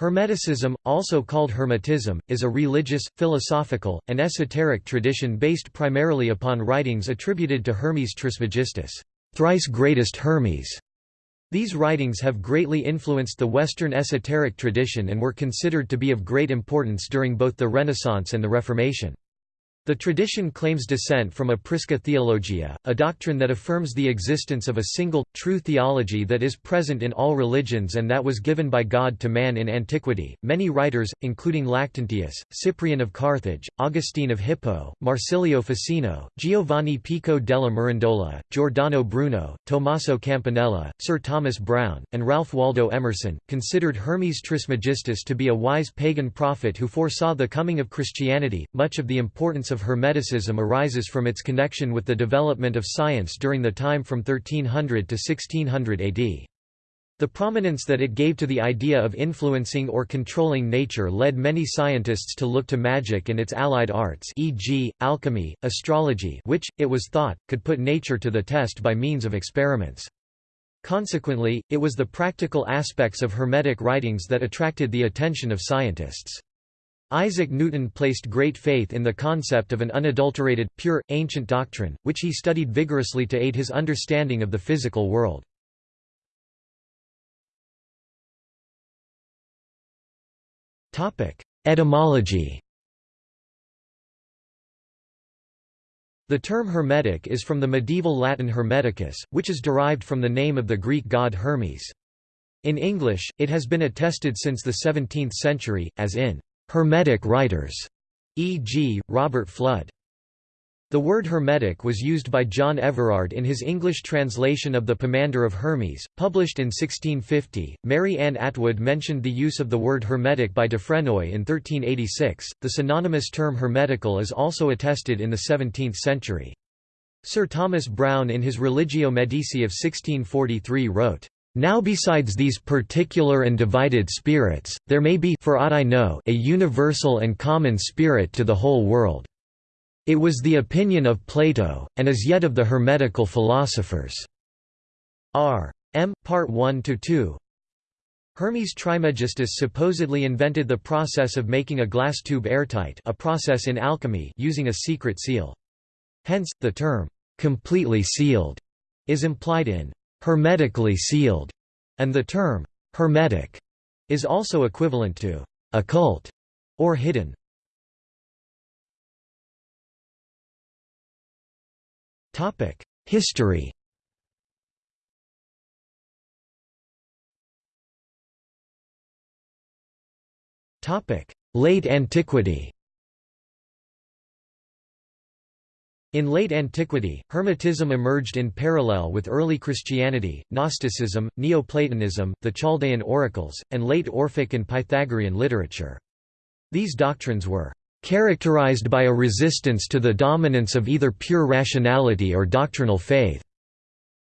Hermeticism, also called Hermetism, is a religious, philosophical, and esoteric tradition based primarily upon writings attributed to Hermes Trismegistus, thrice greatest Hermes. These writings have greatly influenced the Western esoteric tradition and were considered to be of great importance during both the Renaissance and the Reformation. The tradition claims descent from a prisca theologia, a doctrine that affirms the existence of a single, true theology that is present in all religions and that was given by God to man in antiquity. Many writers, including Lactantius, Cyprian of Carthage, Augustine of Hippo, Marsilio Ficino, Giovanni Pico della Mirandola, Giordano Bruno, Tommaso Campanella, Sir Thomas Browne, and Ralph Waldo Emerson, considered Hermes Trismegistus to be a wise pagan prophet who foresaw the coming of Christianity. Much of the importance of Hermeticism arises from its connection with the development of science during the time from 1300 to 1600 AD. The prominence that it gave to the idea of influencing or controlling nature led many scientists to look to magic and its allied arts e.g., alchemy, astrology which, it was thought, could put nature to the test by means of experiments. Consequently, it was the practical aspects of Hermetic writings that attracted the attention of scientists. Isaac Newton placed great faith in the concept of an unadulterated, pure, ancient doctrine, which he studied vigorously to aid his understanding of the physical world. Etymology The term Hermetic is from the medieval Latin Hermeticus, which is derived from the name of the Greek god Hermes. In English, it has been attested since the 17th century, as in Hermetic writers, e.g., Robert Fludd. The word Hermetic was used by John Everard in his English translation of The Pomander of Hermes, published in 1650. Mary Ann Atwood mentioned the use of the word Hermetic by de Dufresnoy in 1386. The synonymous term Hermetical is also attested in the 17th century. Sir Thomas Browne in his Religio Medici of 1643 wrote, now besides these particular and divided spirits, there may be for aught I know a universal and common spirit to the whole world. It was the opinion of Plato, and as yet of the Hermetical philosophers." R. M. Part 1–2 Hermes Trismegistus supposedly invented the process of making a glass tube airtight a process in alchemy using a secret seal. Hence, the term, "'completely sealed' is implied in hermetically sealed, and the term hermetic is also equivalent to occult or hidden. Topic: History. Topic: Late Antiquity. In late antiquity, Hermetism emerged in parallel with early Christianity, Gnosticism, Neoplatonism, the Chaldean oracles, and late Orphic and Pythagorean literature. These doctrines were characterized by a resistance to the dominance of either pure rationality or doctrinal faith.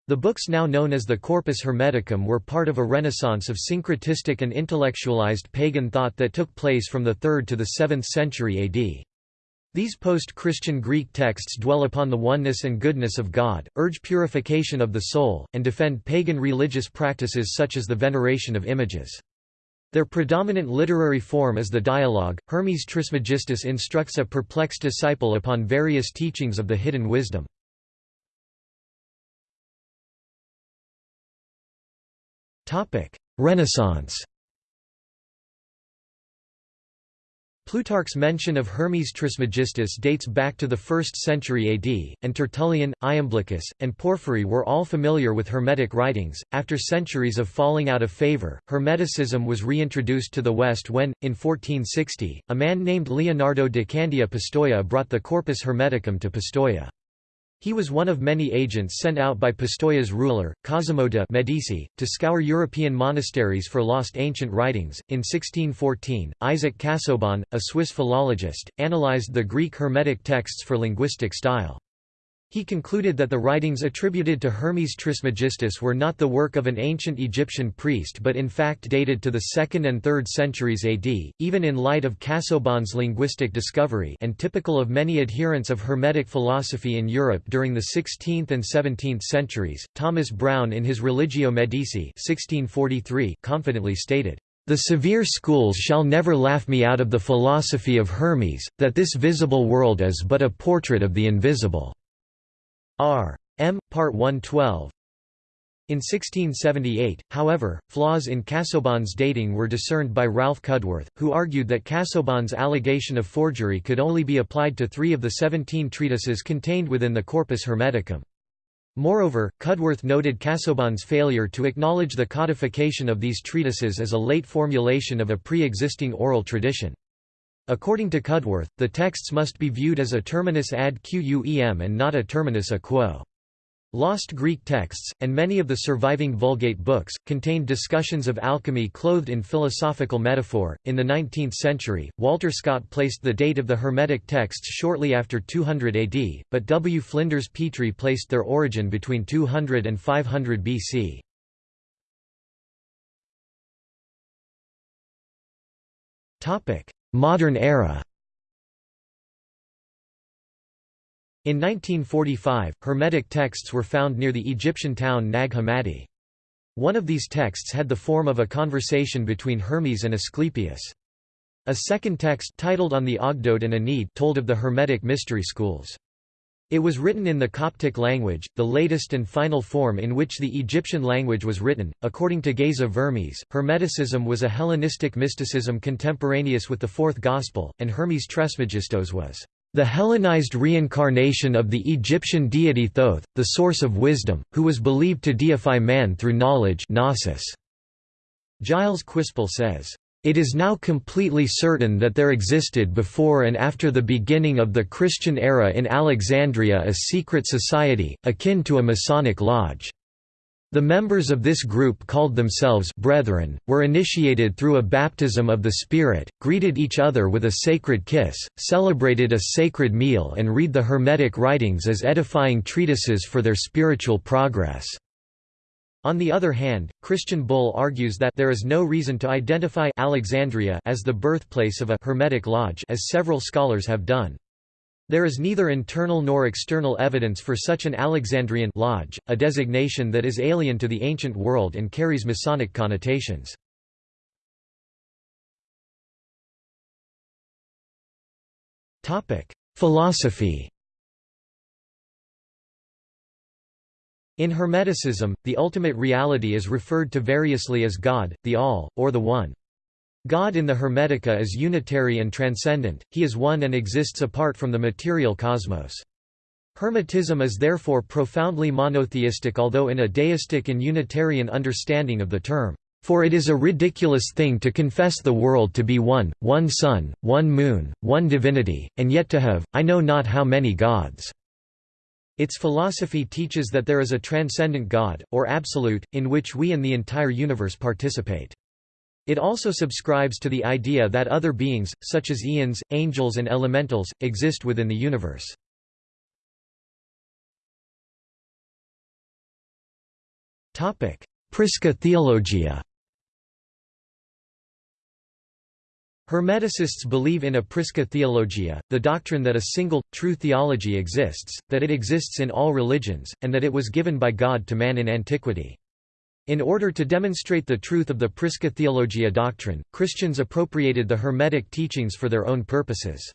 The books now known as the Corpus Hermeticum were part of a renaissance of syncretistic and intellectualized pagan thought that took place from the 3rd to the 7th century AD. These post-Christian Greek texts dwell upon the oneness and goodness of God, urge purification of the soul, and defend pagan religious practices such as the veneration of images. Their predominant literary form is the dialogue. Hermes Trismegistus instructs a perplexed disciple upon various teachings of the hidden wisdom. Renaissance Plutarch's mention of Hermes Trismegistus dates back to the 1st century AD, and Tertullian, Iamblichus, and Porphyry were all familiar with Hermetic writings. After centuries of falling out of favor, Hermeticism was reintroduced to the West when, in 1460, a man named Leonardo de Candia Pistoia brought the Corpus Hermeticum to Pistoia. He was one of many agents sent out by Pistoia's ruler, Cosimo de' Medici, to scour European monasteries for lost ancient writings. In 1614, Isaac Casaubon, a Swiss philologist, analyzed the Greek Hermetic texts for linguistic style. He concluded that the writings attributed to Hermes Trismegistus were not the work of an ancient Egyptian priest but in fact dated to the 2nd and 3rd centuries AD, even in light of Casaubon's linguistic discovery and typical of many adherents of Hermetic philosophy in Europe during the 16th and 17th centuries. Thomas Browne in his Religio Medici 1643 confidently stated, The severe schools shall never laugh me out of the philosophy of Hermes, that this visible world is but a portrait of the invisible." R. M. Part 112 in 1678, however, flaws in Casaubon's dating were discerned by Ralph Cudworth, who argued that Casaubon's allegation of forgery could only be applied to three of the seventeen treatises contained within the Corpus Hermeticum. Moreover, Cudworth noted Casaubon's failure to acknowledge the codification of these treatises as a late formulation of a pre-existing oral tradition. According to Cudworth, the texts must be viewed as a terminus ad quem and not a terminus a quo. Lost Greek texts, and many of the surviving Vulgate books, contained discussions of alchemy clothed in philosophical metaphor. In the 19th century, Walter Scott placed the date of the Hermetic texts shortly after 200 AD, but W. Flinders Petrie placed their origin between 200 and 500 BC. Modern era In 1945, Hermetic texts were found near the Egyptian town Nag Hammadi. One of these texts had the form of a conversation between Hermes and Asclepius. A second text titled On the Ogdoad and Ennead told of the Hermetic mystery schools. It was written in the Coptic language, the latest and final form in which the Egyptian language was written. According to Geza Vermes, Hermeticism was a Hellenistic mysticism contemporaneous with the Fourth Gospel, and Hermes Trismegistos was the Hellenized reincarnation of the Egyptian deity Thoth, the source of wisdom, who was believed to deify man through knowledge gnosis. Gilles Quispel says, "...it is now completely certain that there existed before and after the beginning of the Christian era in Alexandria a secret society, akin to a Masonic lodge." The members of this group called themselves brethren, were initiated through a baptism of the Spirit, greeted each other with a sacred kiss, celebrated a sacred meal and read the Hermetic writings as edifying treatises for their spiritual progress. On the other hand, Christian Bull argues that there is no reason to identify Alexandria as the birthplace of a Hermetic lodge as several scholars have done. There is neither internal nor external evidence for such an Alexandrian lodge, a designation that is alien to the ancient world and carries Masonic connotations. Philosophy In Hermeticism, the ultimate reality is referred to variously as God, the All, or the One. God in the Hermetica is unitary and transcendent, he is one and exists apart from the material cosmos. Hermetism is therefore profoundly monotheistic although in a deistic and Unitarian understanding of the term. For it is a ridiculous thing to confess the world to be one, one sun, one moon, one divinity, and yet to have, I know not how many gods." Its philosophy teaches that there is a transcendent God, or absolute, in which we and the entire universe participate. It also subscribes to the idea that other beings, such as eons, angels and elementals, exist within the universe. Prisca Theologia Hermeticists believe in a Prisca Theologia, the doctrine that a single, true theology exists, that it exists in all religions, and that it was given by God to man in antiquity. In order to demonstrate the truth of the Prisca Theologia doctrine, Christians appropriated the Hermetic teachings for their own purposes.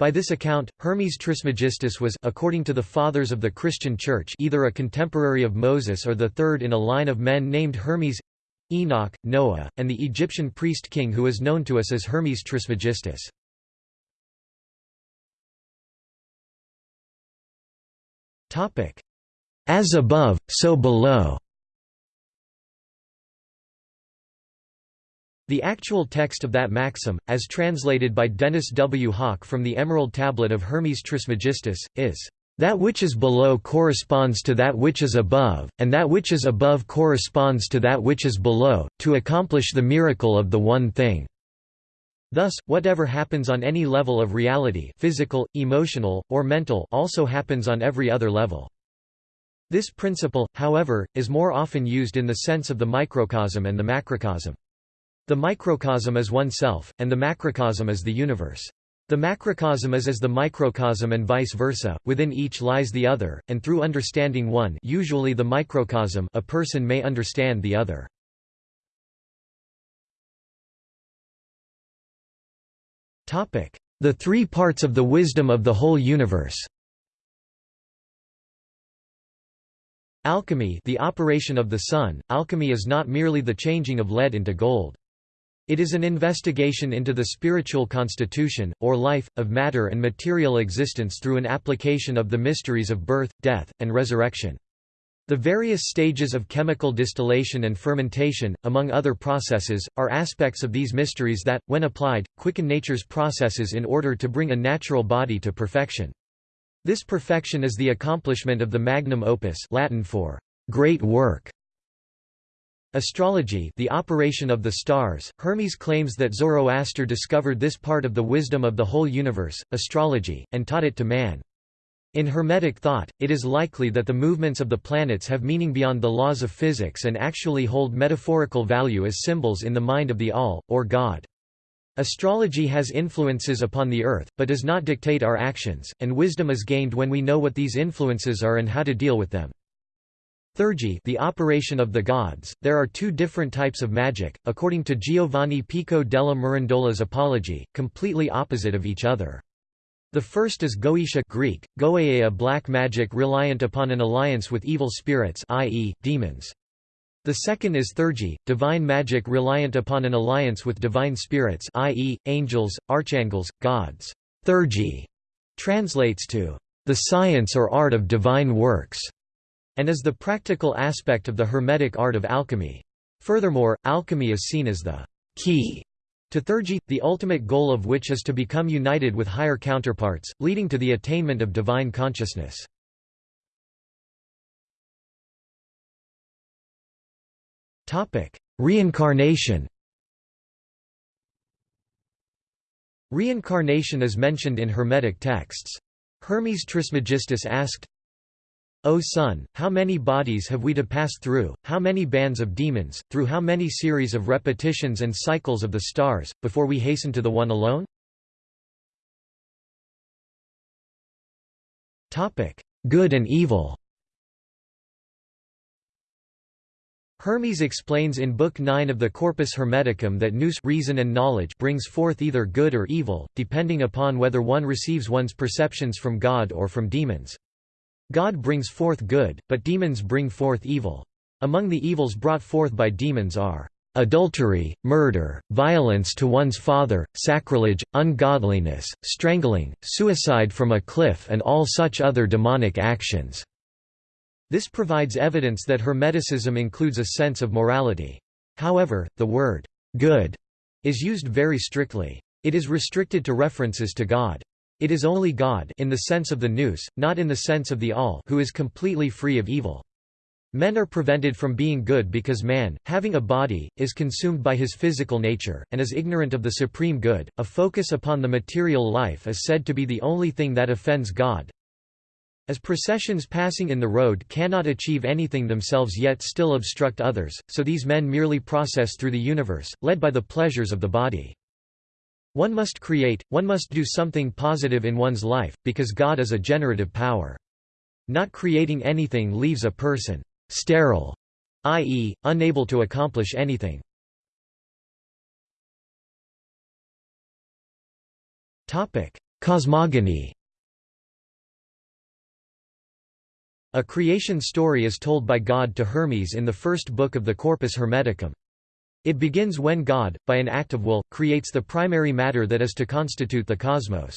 By this account, Hermes Trismegistus was according to the Fathers of the Christian Church either a contemporary of Moses or the third in a line of men named Hermes Enoch, Noah, and the Egyptian priest-king who is known to us as Hermes Trismegistus. As above, so below The actual text of that maxim, as translated by Dennis W. Hauck from the Emerald Tablet of Hermes Trismegistus, is, "...that which is below corresponds to that which is above, and that which is above corresponds to that which is below, to accomplish the miracle of the one thing." Thus, whatever happens on any level of reality physical, emotional, or mental also happens on every other level. This principle, however, is more often used in the sense of the microcosm and the macrocosm. The microcosm is oneself, and the macrocosm is the universe. The macrocosm is as the microcosm and vice versa, within each lies the other, and through understanding one usually the microcosm a person may understand the other. The three parts of the wisdom of the whole universe Alchemy the operation of the sun, alchemy is not merely the changing of lead into gold. It is an investigation into the spiritual constitution, or life, of matter and material existence through an application of the mysteries of birth, death, and resurrection. The various stages of chemical distillation and fermentation, among other processes, are aspects of these mysteries that, when applied, quicken nature's processes in order to bring a natural body to perfection. This perfection is the accomplishment of the magnum opus Latin for great work. Astrology the operation of the stars, Hermes claims that Zoroaster discovered this part of the wisdom of the whole universe, astrology, and taught it to man. In Hermetic thought, it is likely that the movements of the planets have meaning beyond the laws of physics and actually hold metaphorical value as symbols in the mind of the All, or God. Astrology has influences upon the earth, but does not dictate our actions, and wisdom is gained when we know what these influences are and how to deal with them. Theurgy the operation of the gods. There are two different types of magic, according to Giovanni Pico della Mirandola's Apology, completely opposite of each other. The first is Goetia Greek, goeia black magic reliant upon an alliance with evil spirits i.e., demons. The second is theurgy, divine magic reliant upon an alliance with divine spirits i.e., angels, archangels, gods. Theurgy translates to the science or art of divine works, and is the practical aspect of the Hermetic art of alchemy. Furthermore, alchemy is seen as the key to theurgy, the ultimate goal of which is to become united with higher counterparts, leading to the attainment of divine consciousness. Reincarnation. Reincarnation is mentioned in Hermetic texts. Hermes Trismegistus asked, O Sun, how many bodies have we to pass through, how many bands of demons, through how many series of repetitions and cycles of the stars, before we hasten to the one alone? Good and evil Hermes explains in Book 9 of the Corpus Hermeticum that nous reason and knowledge brings forth either good or evil, depending upon whether one receives one's perceptions from God or from demons. God brings forth good, but demons bring forth evil. Among the evils brought forth by demons are adultery, murder, violence to one's father, sacrilege, ungodliness, strangling, suicide from a cliff and all such other demonic actions. This provides evidence that Hermeticism includes a sense of morality. However, the word good is used very strictly. It is restricted to references to God. It is only God in the sense of the nous, not in the sense of the all who is completely free of evil. Men are prevented from being good because man, having a body, is consumed by his physical nature, and is ignorant of the supreme good. A focus upon the material life is said to be the only thing that offends God, as processions passing in the road cannot achieve anything themselves yet still obstruct others, so these men merely process through the universe, led by the pleasures of the body. One must create, one must do something positive in one's life, because God is a generative power. Not creating anything leaves a person sterile, i.e., unable to accomplish anything. Cosmogony A creation story is told by God to Hermes in the first book of the Corpus Hermeticum. It begins when God, by an act of will, creates the primary matter that is to constitute the cosmos.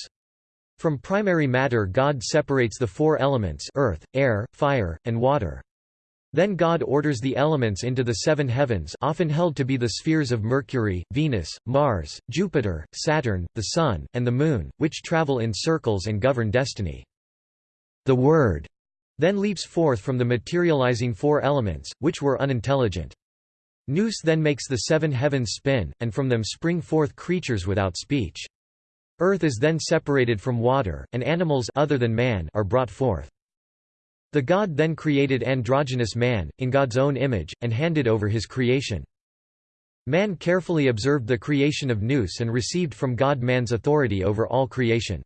From primary matter God separates the four elements earth, air, fire, and water. Then God orders the elements into the seven heavens often held to be the spheres of Mercury, Venus, Mars, Jupiter, Saturn, the Sun, and the Moon, which travel in circles and govern destiny. The Word then leaps forth from the materializing four elements, which were unintelligent. Nous then makes the seven heavens spin, and from them spring forth creatures without speech. Earth is then separated from water, and animals other than man are brought forth. The god then created androgynous man, in God's own image, and handed over his creation. Man carefully observed the creation of Nous and received from God man's authority over all creation.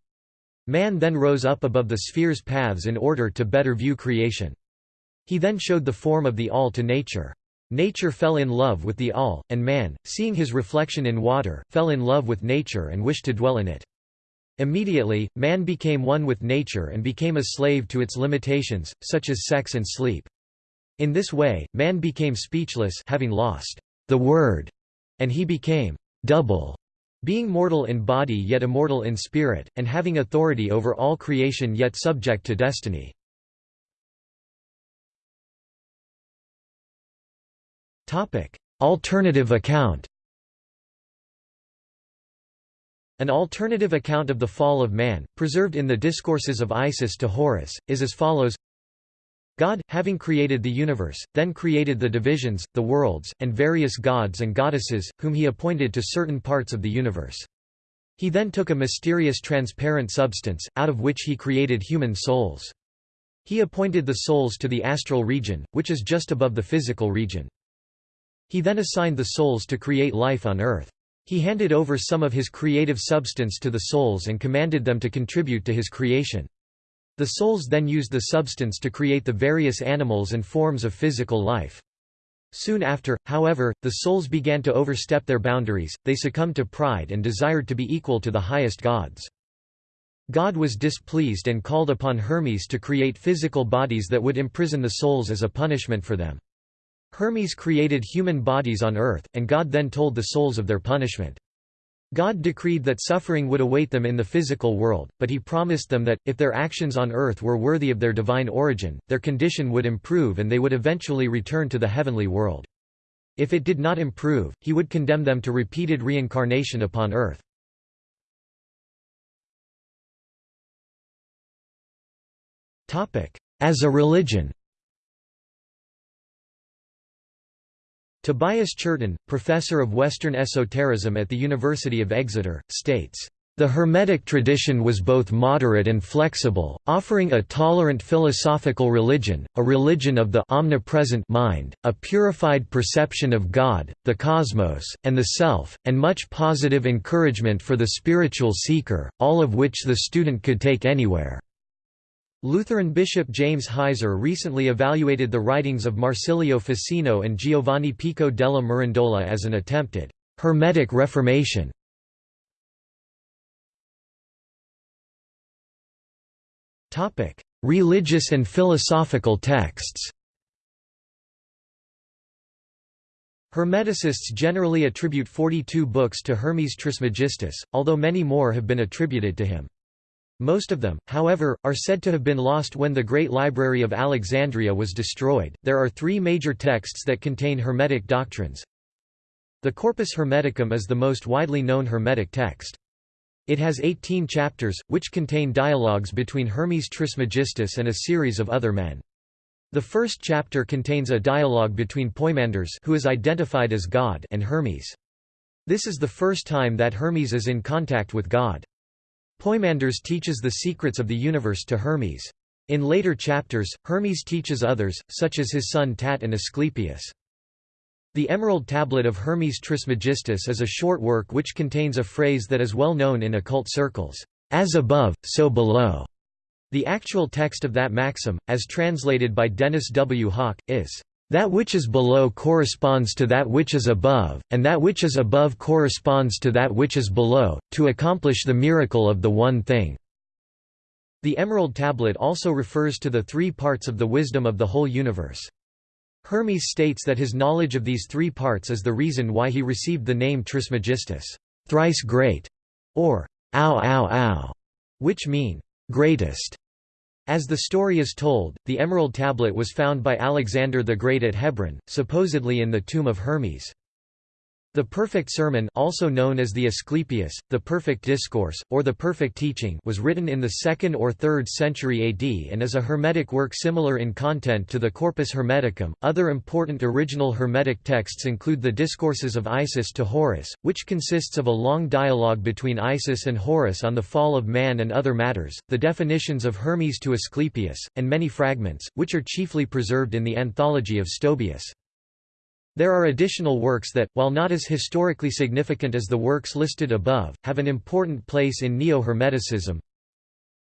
Man then rose up above the sphere's paths in order to better view creation. He then showed the form of the all to nature. Nature fell in love with the all, and man, seeing his reflection in water, fell in love with nature and wished to dwell in it. Immediately, man became one with nature and became a slave to its limitations, such as sex and sleep. In this way, man became speechless having lost the word, and he became double, being mortal in body yet immortal in spirit, and having authority over all creation yet subject to destiny. Alternative account An alternative account of the fall of man, preserved in the Discourses of Isis to Horus, is as follows God, having created the universe, then created the divisions, the worlds, and various gods and goddesses, whom he appointed to certain parts of the universe. He then took a mysterious transparent substance, out of which he created human souls. He appointed the souls to the astral region, which is just above the physical region. He then assigned the souls to create life on earth. He handed over some of his creative substance to the souls and commanded them to contribute to his creation. The souls then used the substance to create the various animals and forms of physical life. Soon after, however, the souls began to overstep their boundaries, they succumbed to pride and desired to be equal to the highest gods. God was displeased and called upon Hermes to create physical bodies that would imprison the souls as a punishment for them. Hermes created human bodies on earth, and God then told the souls of their punishment. God decreed that suffering would await them in the physical world, but he promised them that, if their actions on earth were worthy of their divine origin, their condition would improve and they would eventually return to the heavenly world. If it did not improve, he would condemn them to repeated reincarnation upon earth. As a religion Tobias Churton, professor of Western esotericism at the University of Exeter, states, the Hermetic tradition was both moderate and flexible, offering a tolerant philosophical religion, a religion of the omnipresent mind, a purified perception of God, the cosmos, and the self, and much positive encouragement for the spiritual seeker, all of which the student could take anywhere. Lutheran Bishop James Heiser recently evaluated the writings of Marsilio Ficino and Giovanni Pico della Mirandola as an attempted «Hermetic Reformation». Religious and philosophical texts Hermeticists generally attribute 42 books to Hermes Trismegistus, although many more have been attributed to him. Most of them, however, are said to have been lost when the Great Library of Alexandria was destroyed. There are three major texts that contain Hermetic doctrines. The Corpus Hermeticum is the most widely known Hermetic text. It has 18 chapters, which contain dialogues between Hermes Trismegistus and a series of other men. The first chapter contains a dialogue between Poimandres who is identified as God and Hermes. This is the first time that Hermes is in contact with God. Poimandres teaches the secrets of the universe to Hermes. In later chapters, Hermes teaches others, such as his son Tat and Asclepius. The Emerald Tablet of Hermes Trismegistus is a short work which contains a phrase that is well known in occult circles, as above, so below. The actual text of that maxim, as translated by Dennis W. Hauck, is, that which is below corresponds to that which is above, and that which is above corresponds to that which is below, to accomplish the miracle of the one thing." The Emerald Tablet also refers to the three parts of the wisdom of the whole universe. Hermes states that his knowledge of these three parts is the reason why he received the name Trismegistus, thrice great, or ow ow ow, which mean greatest. As the story is told, the Emerald Tablet was found by Alexander the Great at Hebron, supposedly in the tomb of Hermes. The Perfect Sermon also known as the Asclepius, the Perfect Discourse, or the Perfect Teaching was written in the 2nd or 3rd century AD and is a Hermetic work similar in content to the Corpus Hermeticum. Other important original Hermetic texts include the Discourses of Isis to Horus, which consists of a long dialogue between Isis and Horus on the fall of man and other matters, the definitions of Hermes to Asclepius, and many fragments, which are chiefly preserved in the Anthology of Stobaeus. There are additional works that, while not as historically significant as the works listed above, have an important place in Neo-Hermeticism.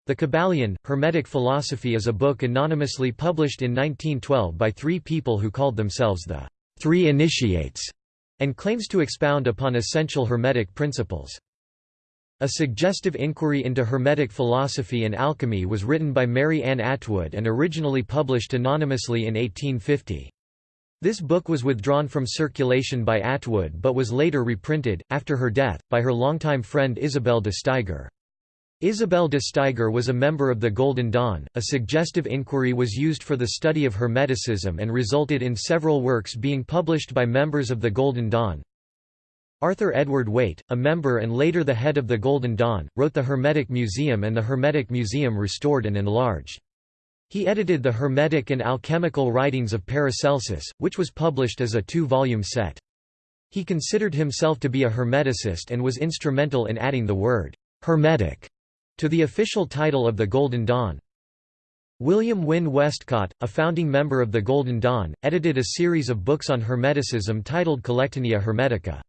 The Kybalion, Hermetic Philosophy is a book anonymously published in 1912 by three people who called themselves the three initiates, and claims to expound upon essential Hermetic principles. A suggestive inquiry into Hermetic philosophy and alchemy was written by Mary Ann Atwood and originally published anonymously in 1850. This book was withdrawn from circulation by Atwood but was later reprinted, after her death, by her longtime friend Isabel de Steiger. Isabel de Steiger was a member of the Golden Dawn. A suggestive inquiry was used for the study of Hermeticism and resulted in several works being published by members of the Golden Dawn, Arthur Edward Waite, a member and later the head of the Golden Dawn, wrote the Hermetic Museum and the Hermetic Museum Restored and Enlarged. He edited the Hermetic and Alchemical Writings of Paracelsus, which was published as a two-volume set. He considered himself to be a Hermeticist and was instrumental in adding the word «Hermetic» to the official title of the Golden Dawn. William Wynne Westcott, a founding member of the Golden Dawn, edited a series of books on Hermeticism titled Collectanea Hermetica.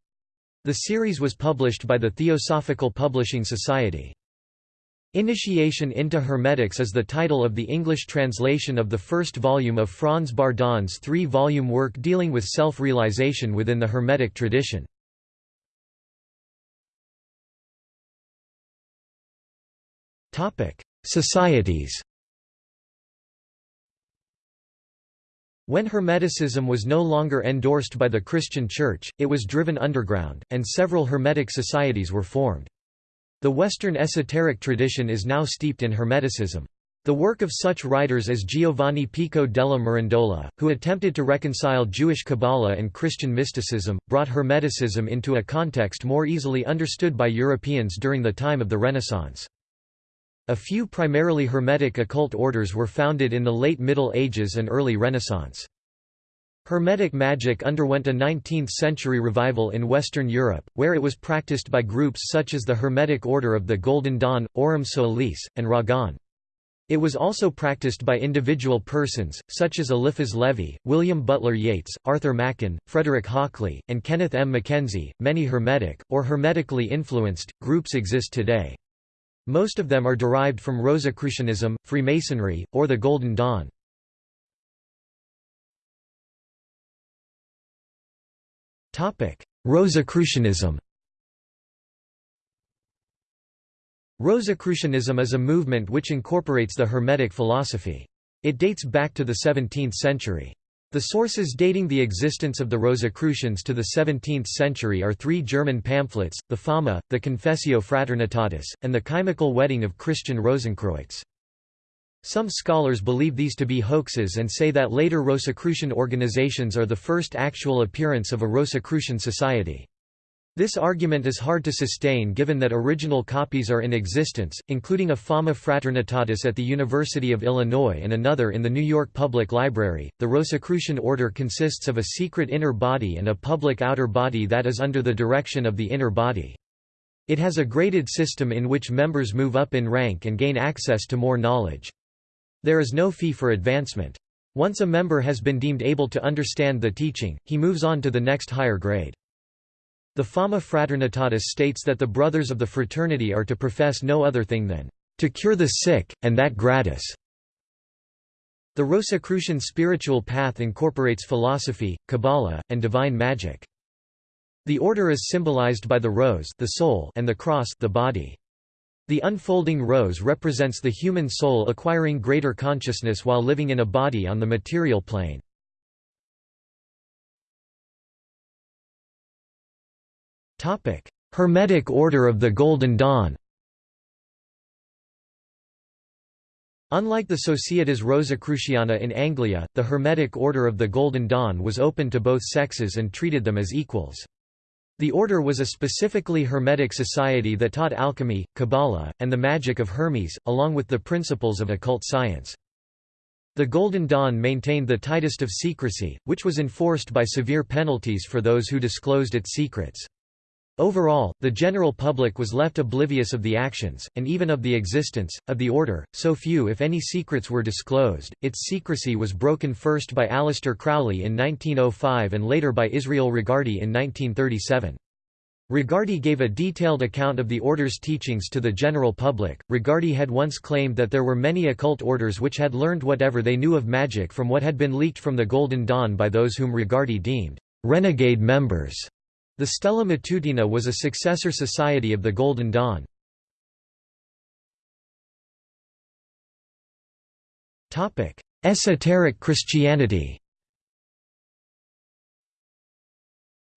The series was published by the Theosophical Publishing Society. Initiation into Hermetics is the title of the English translation of the first volume of Franz Bardon's three-volume work dealing with self-realization within the Hermetic tradition. Societies When Hermeticism was no longer endorsed by the Christian Church, it was driven underground, and several Hermetic societies were formed. The Western esoteric tradition is now steeped in Hermeticism. The work of such writers as Giovanni Pico della Mirandola, who attempted to reconcile Jewish Kabbalah and Christian mysticism, brought Hermeticism into a context more easily understood by Europeans during the time of the Renaissance. A few primarily Hermetic occult orders were founded in the late Middle Ages and early Renaissance. Hermetic magic underwent a 19th-century revival in Western Europe, where it was practiced by groups such as the Hermetic Order of the Golden Dawn, Aurum Solis, and Ragon. It was also practiced by individual persons, such as Eliphas Levi, William Butler Yeats, Arthur Machen, Frederick Hockley, and Kenneth M. Mackenzie. Many Hermetic, or Hermetically influenced, groups exist today. Most of them are derived from Rosicrucianism, Freemasonry, or the Golden Dawn. Rosicrucianism Rosicrucianism is a movement which incorporates the Hermetic philosophy. It dates back to the 17th century. The sources dating the existence of the Rosicrucians to the 17th century are three German pamphlets, the Fama, the Confessio Fraternitatis, and the Chymical Wedding of Christian Rosenkreutz. Some scholars believe these to be hoaxes and say that later Rosicrucian organizations are the first actual appearance of a Rosicrucian society. This argument is hard to sustain given that original copies are in existence, including a Fama Fraternitatis at the University of Illinois and another in the New York Public Library. The Rosicrucian order consists of a secret inner body and a public outer body that is under the direction of the inner body. It has a graded system in which members move up in rank and gain access to more knowledge. There is no fee for advancement. Once a member has been deemed able to understand the teaching, he moves on to the next higher grade. The Fama Fraternitatis states that the brothers of the fraternity are to profess no other thing than to cure the sick, and that gratis. The Rosicrucian spiritual path incorporates philosophy, Kabbalah, and divine magic. The order is symbolized by the rose the soul and the cross the body. The unfolding rose represents the human soul acquiring greater consciousness while living in a body on the material plane. Hermetic Order of the Golden Dawn Unlike the Societas Rosicruciana in Anglia, the Hermetic Order of the Golden Dawn was open to both sexes and treated them as equals. The order was a specifically Hermetic society that taught alchemy, Kabbalah, and the magic of Hermes, along with the principles of occult science. The Golden Dawn maintained the tightest of secrecy, which was enforced by severe penalties for those who disclosed its secrets. Overall, the general public was left oblivious of the actions, and even of the existence, of the order, so few if any secrets were disclosed. Its secrecy was broken first by Aleister Crowley in 1905 and later by Israel Regardie in 1937. Regardie gave a detailed account of the order's teachings to the general public. Regardie had once claimed that there were many occult orders which had learned whatever they knew of magic from what had been leaked from the Golden Dawn by those whom Regardie deemed renegade members. The Stella Matutina was a successor society of the Golden Dawn. Esoteric Christianity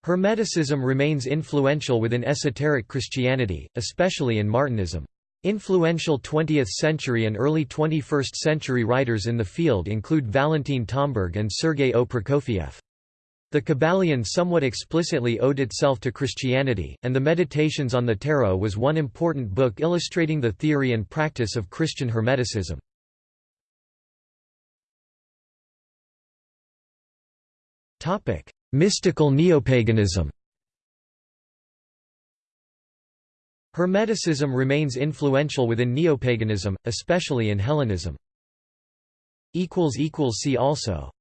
Hermeticism remains influential within esoteric Christianity, especially in Martinism. Influential 20th-century and early 21st-century writers in the field include Valentin Tomberg and Sergei O. Prokofiev. The Kybalion somewhat explicitly owed itself to Christianity, and the Meditations on the Tarot was one important book illustrating the theory and practice of Christian Hermeticism. Mystical neopaganism Hermeticism remains influential within neopaganism, especially in Hellenism. See also